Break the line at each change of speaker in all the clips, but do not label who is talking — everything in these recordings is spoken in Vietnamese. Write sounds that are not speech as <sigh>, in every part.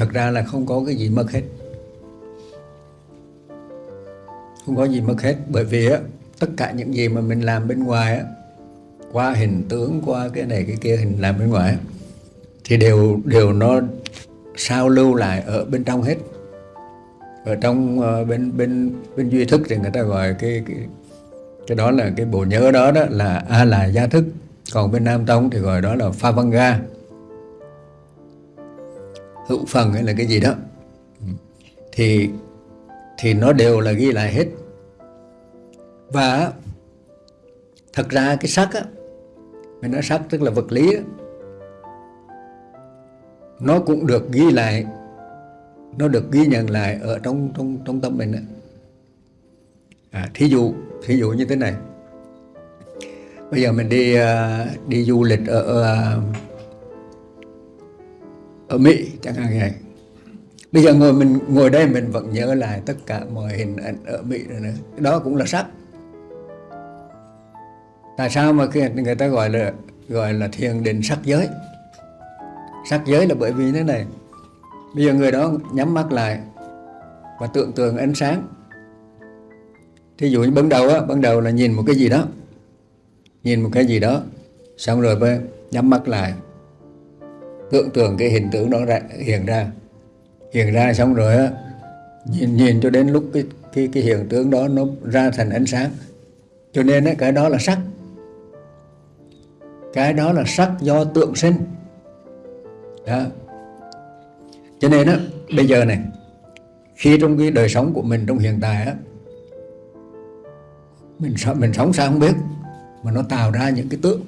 thật ra là không có cái gì mất hết. Không có gì mất hết bởi vì á tất cả những gì mà mình làm bên ngoài á qua hình tướng qua cái này cái kia hình làm bên ngoài á, thì đều đều nó sao lưu lại ở bên trong hết. Ở trong uh, bên bên bên duy thức thì người ta gọi cái cái cái đó là cái bộ nhớ đó đó là a là gia thức. Còn bên nam tông thì gọi đó là pha văn ga hữu phần hay là cái gì đó. Thì thì nó đều là ghi lại hết. Và thật ra cái sắc á mình nói sắc tức là vật lý á, nó cũng được ghi lại nó được ghi nhận lại ở trong trong trong tâm mình á. À, thí dụ thí dụ như thế này. Bây giờ mình đi uh, đi du lịch ở uh, ở Mỹ chẳng hạn vậy. Bây giờ ngồi mình, ngồi đây mình vẫn nhớ lại tất cả mọi hình ảnh ở Mỹ rồi nữa. Đó cũng là sắc tại sao mà người ta gọi là gọi là thiền định sắc giới? Sắc giới là bởi vì thế này. Bây giờ người đó nhắm mắt lại và tưởng tượng ánh sáng. Thí dụ như ban đầu á, ban đầu là nhìn một cái gì đó. Nhìn một cái gì đó, xong rồi nhắm mắt lại tưởng tượng cái hình tượng đó ra, hiện ra. Hiện ra xong rồi á nhìn nhìn cho đến lúc cái cái cái hiện tượng đó nó ra thành ánh sáng. Cho nên á, cái đó là sắc. Cái đó là sắc do tượng sinh. Đó. cho nên á bây giờ này khi trong cái đời sống của mình trong hiện tại á mình mình sống sao không biết mà nó tạo ra những cái tượng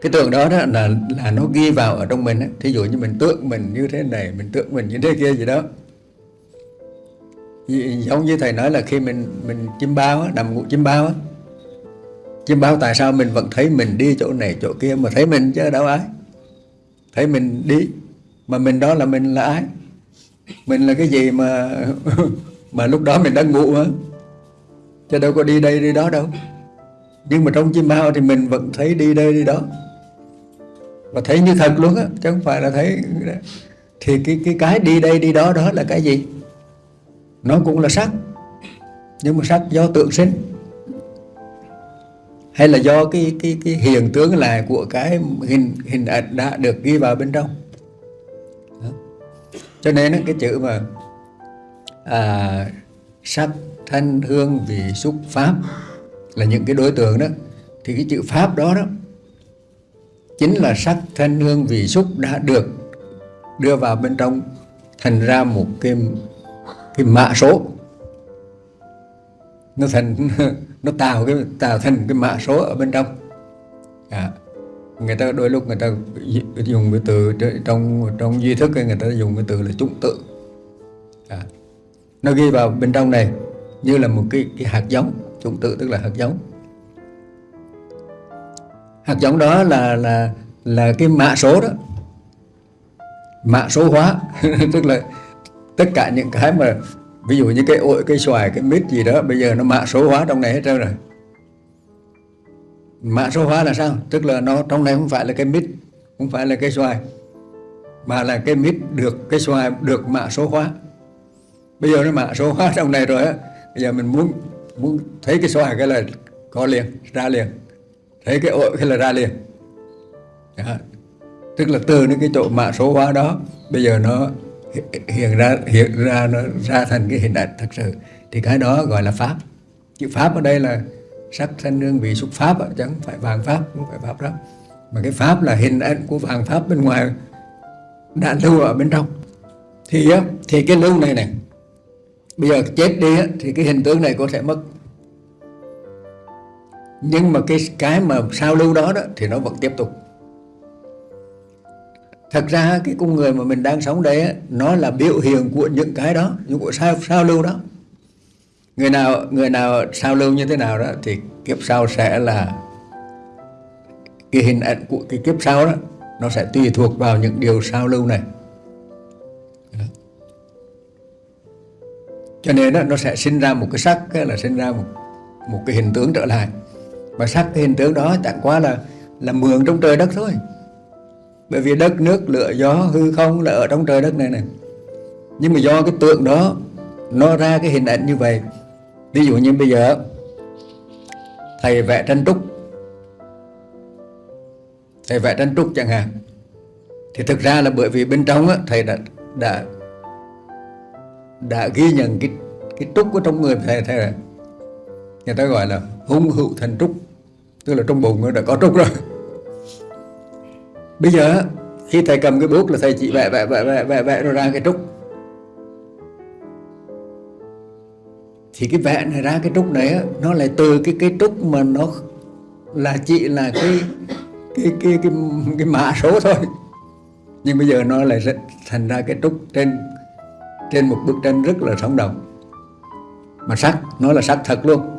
cái tượng đó, đó là là nó ghi vào ở trong mình á, thí dụ như mình tượng mình như thế này mình tượng mình như thế kia gì đó. Giống như thầy nói là khi mình mình chim bao á, nằm ngủ chim bao á. Chim bao tại sao mình vẫn thấy mình đi chỗ này chỗ kia mà thấy mình chứ đâu ai. Thấy mình đi mà mình đó là mình là ai? Mình là cái gì mà <laughs> mà lúc đó mình đang ngủ á? Chứ đâu có đi đây đi đó đâu. Nhưng mà trong chim bao thì mình vẫn thấy đi đây đi đó và thấy như thật luôn á chứ không phải là thấy thì cái cái cái đi đây đi đó đó là cái gì? Nó cũng là sắc. Nhưng mà sắc do tượng sinh. Hay là do cái cái cái hiện tướng lại của cái hình hình ảnh đã được ghi vào bên trong? Đó. cho nên cái chữ mà à, sắc thanh hương vị xúc pháp là những cái đối tượng đó. Thì cái chữ pháp đó đó chính là sắc thanh hương vị xúc đã được đưa vào bên trong thành ra một cái cái mã số. Nó thành <laughs> nó tạo cái tạo thành cái mã số ở bên trong. À, người ta đôi lúc người ta dùng cái từ trong trong duy thức người ta dùng cái từ là chủng tự. À, nó ghi vào bên trong này như là một cái, cái hạt giống chủng tự tức là hạt giống hạt giống đó là là là cái mã số đó. Mã số hóa. <laughs> Tức là tất cả những cái mà, ví dụ như cái ổi, cái xoài, cái mít gì đó, bây giờ nó mã số hóa trong này hết trơn rồi. Mã số hóa là sao? Tức là nó, trong này không phải là cái mít, không phải là cái xoài, mà là cái mít được, cái xoài được mã số hóa. Bây giờ nó mã số hóa trong này rồi á, bây giờ mình muốn muốn thấy cái xoài cái là có liền, ra liền thấy cái ội cái là ra liền. Đó. tức là từ những cái chỗ mã số hóa đó, bây giờ nó hiện ra hiện ra, nó ra thành cái hiện đại thật sự. Thì cái đó gọi là pháp. Chữ pháp ở đây là sắc, thanh, hương, vị, xúc pháp chứ không phải vàng pháp, không phải pháp đó. Mà cái pháp là hình ảnh của vàng pháp bên ngoài đã lưu ở bên trong. Thì thì cái lưu này này, bây giờ chết đi thì cái hình tướng này có thể mất nhưng mà cái cái mà sao lưu đó đó thì nó vẫn tiếp tục. Thật ra cái con người mà mình đang sống đây nó là biểu hiện của những cái đó những của sao sao lưu đó. Người nào người nào sao lưu như thế nào đó thì kiếp sau sẽ là cái hình ảnh của cái kiếp sau đó nó sẽ tùy thuộc vào những điều sao lưu này. Cho nên đó, nó sẽ sinh ra một cái sắc là sinh ra một một cái hình tướng trở lại và sắc cái hình tướng đó chẳng qua là là mượn trong trời đất thôi. Bởi vì đất nước lửa gió hư không là ở trong trời đất này này. Nhưng mà do cái tượng đó nó ra cái hình ảnh như vậy. Ví dụ như bây giờ thầy vẽ tranh trúc thầy vẽ tranh trúc chẳng hạn. Thì thực ra là bởi vì bên trong á, thầy đã đã đã ghi nhận cái cái trúc của trong người thầy thầy người ta gọi là hung hữu thành trúc tức là trong bụng nó đã có trúc rồi. Bây giờ khi thầy cầm cái bút là thầy chỉ vẽ vẽ vẽ vẽ vẽ, vẽ rồi ra cái trúc. Thì cái vẽ này ra cái trúc này nó lại từ cái cái trúc mà nó là chỉ là cái cái cái cái, cái mã số thôi. Nhưng bây giờ nó lại thành ra cái trúc trên trên một bức tranh rất là sống động. Mà sắc nó là sắc thật luôn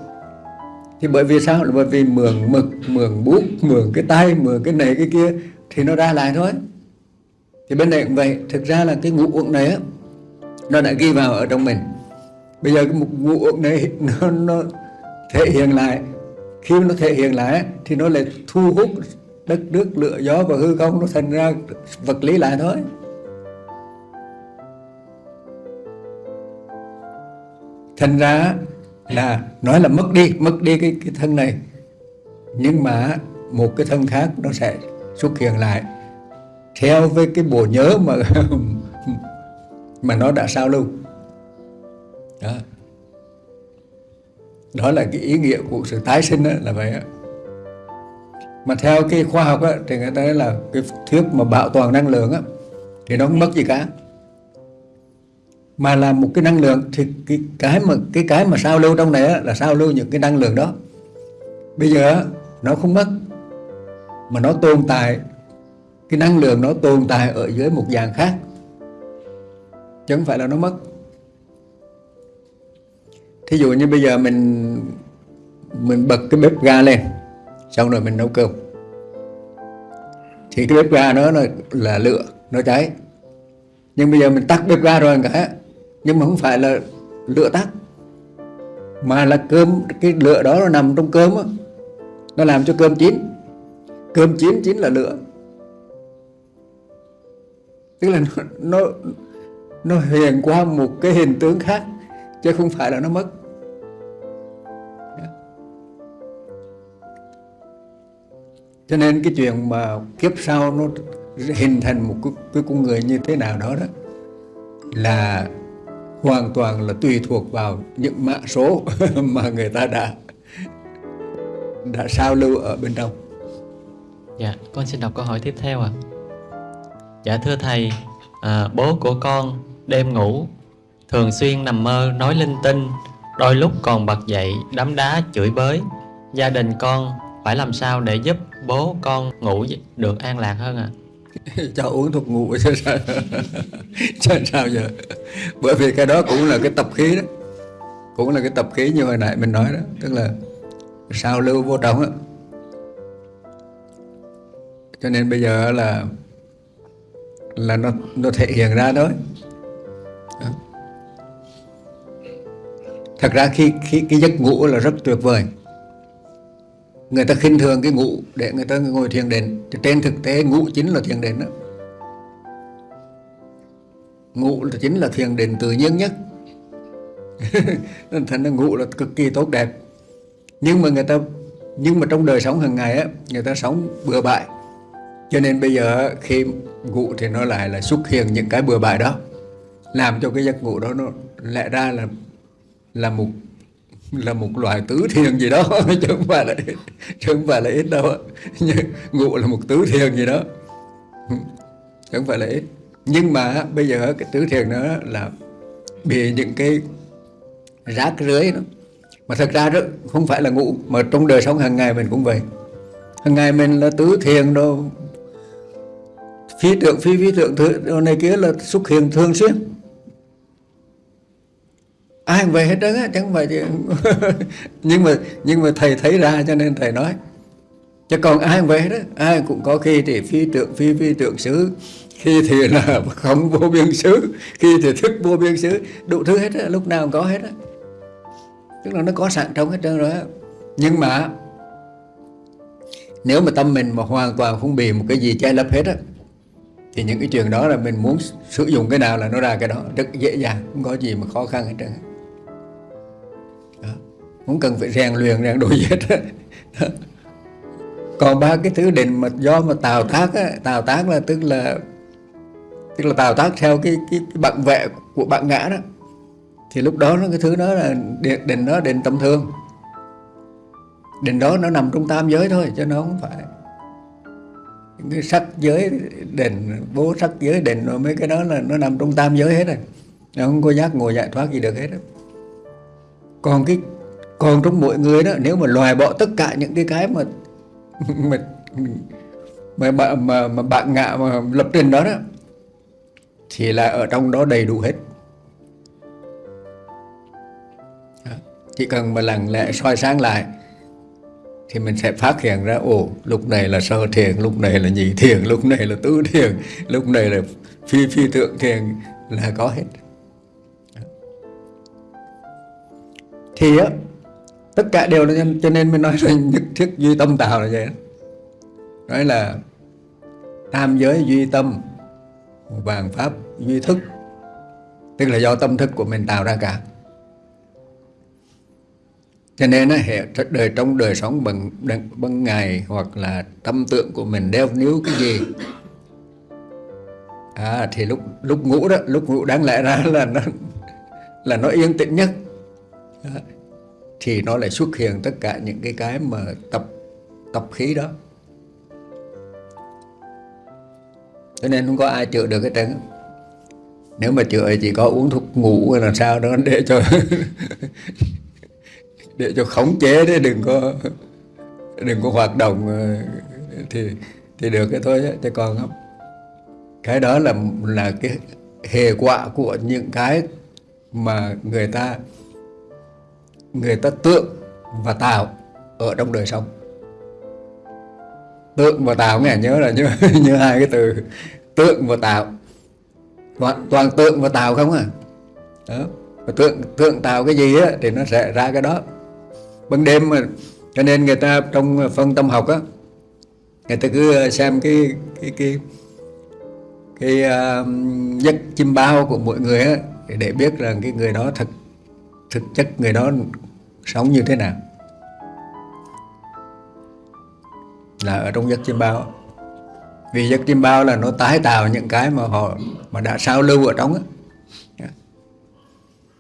thì bởi vì sao? Là bởi vì mượn mực mượn bút mượn cái tay mượn cái này cái kia thì nó ra lại thôi. Thì bên này cũng vậy. Thực ra là cái ngũ uẩn này á nó đã ghi vào ở trong mình. Bây giờ cái ngũ uẩn này <laughs> nó, nó thể hiện lại. Khi nó thể hiện lại thì nó lại thu hút đất nước lửa gió và hư không nó thành ra vật lý lại thôi. Thành ra là nói là mất đi mất đi cái cái thân này. Nhưng mà một cái thân khác nó sẽ xuất hiện lại. Theo với cái bộ nhớ mà <laughs> mà nó đã sao lưu. Đó. Đó là cái ý nghĩa của sự tái sinh đó, là vậy đó. mà theo cái khoa học đó, thì người ta nói là cái thuyết mà bảo toàn năng lượng á, thì nó không mất gì cả mà là một cái năng lượng thì cái cái mà cái cái mà sao lưu trong này là sao lưu những cái năng lượng đó. Bây giờ nó không mất mà nó tồn tại cái năng lượng nó tồn tại ở dưới một dạng khác. Chứ không phải là nó mất. Thí dụ như bây giờ mình mình bật cái bếp ga lên xong rồi mình nấu cơm. Thì cái bếp ga nó là, là lửa nó cháy. Nhưng bây giờ mình tắt bếp ga rồi cả nhưng mà không phải là lửa tắt mà là cơm cái lửa đó nó nằm trong cơm đó, nó làm cho cơm chín. Cơm chín chín là lửa. Tức là nó, nó nó hiện qua một cái hình tướng khác chứ không phải là nó mất. Cho nên cái chuyện mà kiếp sau nó hình thành một cái, cái con người như thế nào đó đó là hoàn toàn là tùy thuộc vào những mã số <laughs> mà người ta đã đã sao lưu ở bên trong.
Dạ, con xin đọc câu hỏi tiếp theo ạ. À. Dạ thưa thầy, à, bố của con đêm ngủ thường xuyên nằm mơ nói linh tinh, đôi lúc còn bật dậy đấm đá chửi bới. Gia đình con phải làm sao để giúp bố con ngủ được an lạc hơn ạ? À? <laughs>
cho uống thuốc ngủ chứ sao <laughs> chứ sao giờ <laughs> bởi vì cái đó cũng là cái tập khí đó. Cũng là cái tập khí như hồi nãy mình nói đó. Tức là sao lưu vô trọng á. Cho nên bây giờ là là nó nó thể hiện ra thôi đó. thật ra khi khi cái giấc ngủ là rất tuyệt vời. Người ta khinh thường cái ngủ để người ta ngồi thiền định. Trên thực tế ngủ chính là thiền định đó ngủ là chính là thiền định tự nhiên nhất. <laughs> Thành ra ngủ là cực kỳ tốt đẹp. Nhưng mà người ta, nhưng mà trong đời sống hàng ngày á, người ta sống bừa bãi. Cho nên bây giờ khi ngủ thì nó lại là xuất hiện những cái bừa bãi đó. Làm cho cái giấc ngủ đó nó lẽ ra là là một là một loại tứ thiền gì đó. <laughs> Chứ không phải là, chứ không phải là ít đâu <laughs> ngủ là một tứ thiền gì đó. Chứ không phải là ít nhưng mà bây giờ cái tứ thiền đó là bị những cái rác rưới đó. Mà thật ra đó, không phải là ngủ, mà trong đời sống hàng ngày mình cũng vậy. Hàng ngày mình là tứ thiền đâu phi tượng, phi phi tượng, thứ này kia là xuất hiện thường xuyên. Ai về hết trơn á chẳng phải <laughs> nhưng mà nhưng mà thầy thấy ra cho nên thầy nói. Chứ còn ai về đó ai cũng có khi thì phi tượng, phi phi tượng xứ khi thì là không vô biên xứ khi thì thức vô biên xứ đủ thứ hết á lúc nào cũng có hết á. Tức là nó có sẵn trong hết trơn rồi á. Nhưng mà nếu mà tâm mình mà hoàn toàn không bị một cái gì che lấp hết á thì những cái chuyện đó là mình muốn sử dụng cái nào là nó ra cái đó rất dễ dàng không có gì mà khó khăn hết trơn đó. không cần phải rèn luyện rèn đổi hết còn ba cái thứ định mà do mà tào tác á, tào tác là tức là tức là tạo tác theo cái cái, cái bạn vệ của bạn ngã đó. Thì lúc đó nó cái thứ đó là đền định đó đền tâm thương. Đền đó nó nằm trong tam giới thôi chứ nó không phải. Những cái sắc giới đền bố sắc giới đền rồi mấy cái đó là nó nằm trong tam giới hết rồi. Nó không có giác ngồi giải thoát gì được hết đó. còn cái còn trong mỗi người đó nếu mà loài bỏ tất cả những cái cái mà mà mà, mà, mà, mà bạn ngạ mà lập trình đó đó thì là ở trong đó đầy đủ hết. Chỉ cần mà lặng lẽ soi sáng lại thì mình sẽ phát hiện ra, ồ, lúc này là sơ thiền, lúc này là nhị thiền, lúc này là tứ thiền, lúc này là phi phi thượng thiền là có hết. Thì á, tất cả đều là cho nên mới nói rằng nhất thiết duy tâm tạo là vậy đó. Nói là tam giới duy tâm vàng pháp duy thức. Tức là do tâm thức của mình tạo ra cả. Cho nên hệ đời trong đời sống bằng bằng ngày hoặc là tâm tượng của mình đeo níu cái gì à, thì lúc lúc ngủ đó lúc ngủ đáng lẽ ra là nó là nó yên tĩnh nhất. À, thì nó lại xuất hiện tất cả những cái cái mà tập tập khí đó. Cho nên không có ai chữa được cái trơn nếu mà chữa chỉ có uống thuốc ngủ là sao đó để cho <laughs> để cho khống chế đấy đừng có đừng có hoạt động ờ, thì thì được cái thôi chứ còn không. Cái đó là là cái hệ quả của những cái mà người ta người ta tượng và tạo ở trong đời sống tượng và tạo nghe nhớ là nhớ <laughs> như hai cái từ. Tượng và tạo toàn, toàn tượng và tạo không à? Đó. Và tượng tượng tạo cái gì á thì nó sẽ ra cái đó. Ban đêm mà cho nên người ta trong phân tâm học á người ta cứ ờ, xem cái cái cái cái uh, giấc chim bao của mỗi người á để biết rằng cái người đó thực thực chất người đó sống như thế nào. Là ở trong giấc chiêm bao. Vì giấc chiêm bao là nó tái tạo những cái mà họ, mà đã sao lưu ở trong á.